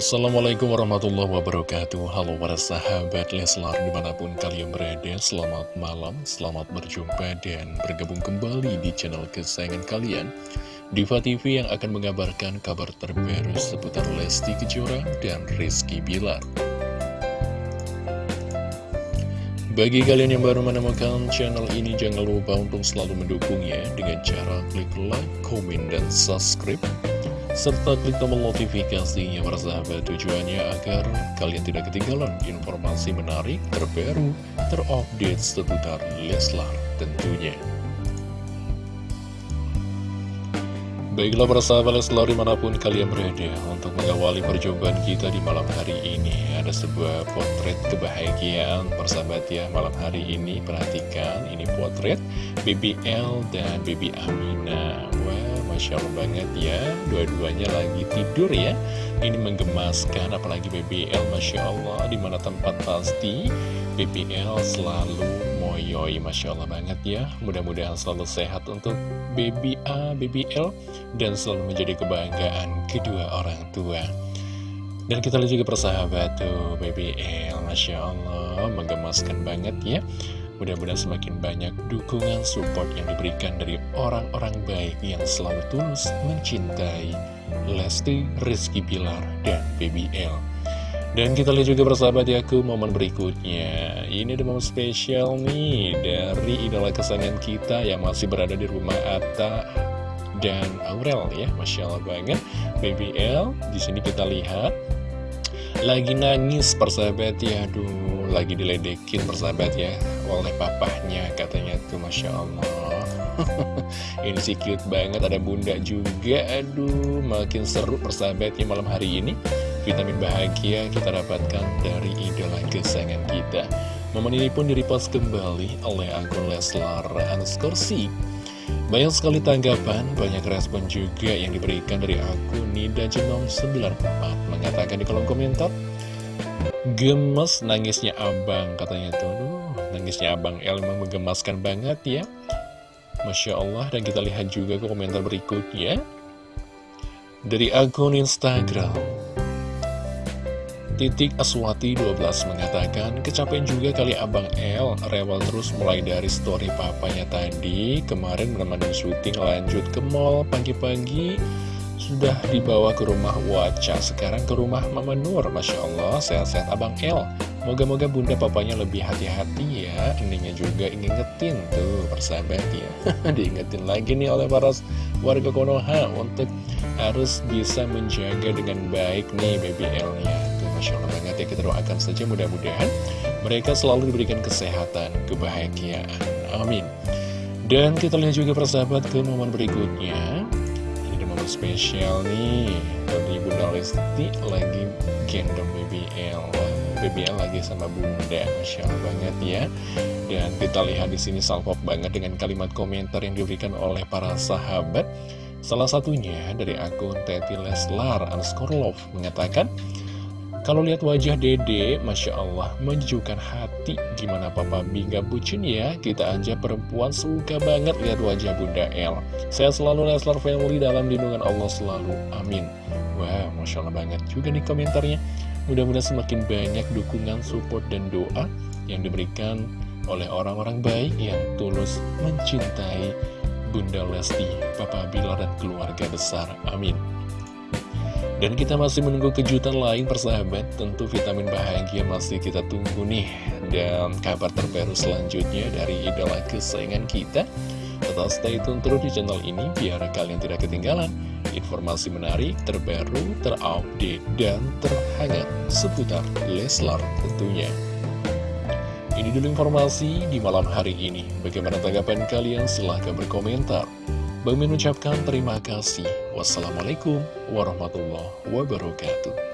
Assalamualaikum warahmatullahi wabarakatuh. Halo para sahabat Leslar di mana pun kalian berada Selamat malam, selamat berjumpa dan bergabung kembali di channel kesayangan kalian. Diva TV yang akan mengabarkan kabar terbaru seputar Lesti Kejora dan Rizky Bilar. Bagi kalian yang baru menemukan channel ini jangan lupa untuk selalu mendukungnya Dengan cara klik like, komen, dan subscribe serta klik tombol notifikasinya bersahabat tujuannya agar kalian tidak ketinggalan informasi menarik, terbaru, terupdate seputar Leslar tentunya. Baiklah para sahabat Leslar di mana pun kalian berada Untuk mengawali perjumpaan kita di malam hari ini Ada sebuah potret kebahagiaan persahabat ya. Malam hari ini perhatikan ini potret BBL dan Baby Amina. Wow Masya Allah banget ya. Dua-duanya lagi tidur ya. Ini menggemaskan apalagi BBL Masya Allah. Di mana tempat pasti BBL selalu moyoi Masya Allah banget ya. Mudah-mudahan selalu sehat untuk baby A, BBL Dan selalu menjadi kebanggaan kedua orang tua. Dan kita lihat juga persahabat tuh BBL Masya Allah menggemaskan banget ya Mudah-mudahan semakin banyak dukungan support yang diberikan dari orang-orang baik yang selalu tulus mencintai Lesti, Rizky Pilar, dan BBL. Dan kita lihat juga persahabat ya ke momen berikutnya. Ini ada momen spesial nih dari idola kesayangan kita yang masih berada di rumah Atta dan Aurel ya. Masya Allah banget. BBL, di sini kita lihat lagi nangis persahabat ya Aduh lagi diledekin persahabat ya Oleh papahnya katanya tuh Masya Allah. Ini sih cute banget Ada bunda juga. Aduh makin seru persahabat ya malam hari ini. Vitamin bahagia kita dapatkan dari idola kesayangan kita. Momen ini pun direpost kembali oleh akun Leslar Anskorsi banyak sekali tanggapan, banyak respon juga yang diberikan dari akun Nida Jenom 94 Mengatakan di kolom komentar Gemes nangisnya abang katanya tuh Nangisnya abang El memang menggemaskan banget ya. Masya Allah Dan kita lihat juga komentar berikutnya. Dari akun Instagram Titik Aswati 12 mengatakan, kecapean juga kali Abang El, rewel terus mulai dari story papanya tadi, kemarin menemani syuting lanjut ke mall pagi-pagi, sudah dibawa ke rumah Waca, sekarang ke rumah Mama Nur, Masya Allah, sehat-sehat Abang El. Moga-moga bunda papanya lebih hati-hati ya, endingnya juga ingetin tuh persahabat ya. Diingetin lagi nih oleh para warga Konoha untuk harus bisa menjaga dengan baik nih BBL-nya. Masya Allah banget ya kita doakan saja mudah-mudahan mereka selalu diberikan kesehatan, kebahagiaan. Amin. Dan kita lihat juga persahabat ke momen berikutnya. Ini momen spesial nih. Dari Bunda Lesti lagi gendong BBL. BBL lagi sama Bunda. Masya Allah banget ya. Dan kita lihat di sini salpok banget dengan kalimat komentar yang diberikan oleh para sahabat. Salah satunya dari akun Teti Leslar Anskorlov mengatakan, kalau lihat wajah dede, Masya Allah, menunjukkan hati. Gimana Papa Bingga bucin ya? Kita aja perempuan suka banget lihat wajah Bunda El. Saya selalu Leslar Family dalam lindungan Allah selalu. Amin. Wah, Masya Allah banget juga nih komentarnya. Mudah-mudahan semakin banyak dukungan, support, dan doa yang diberikan oleh orang-orang baik yang tulus mencintai Bunda Lesti, Papa Bilar, dan keluarga besar. Amin. Dan kita masih menunggu kejutan lain persahabat Tentu vitamin bahagia masih kita tunggu nih Dan kabar terbaru selanjutnya dari idola kesayangan kita Tetap stay tune terus di channel ini Biar kalian tidak ketinggalan Informasi menarik, terbaru, terupdate, dan terhangat Seputar Leslar tentunya Ini dulu informasi di malam hari ini Bagaimana tanggapan kalian? Silahkan berkomentar Bang mengucapkan terima kasih. Wassalamualaikum warahmatullahi wabarakatuh.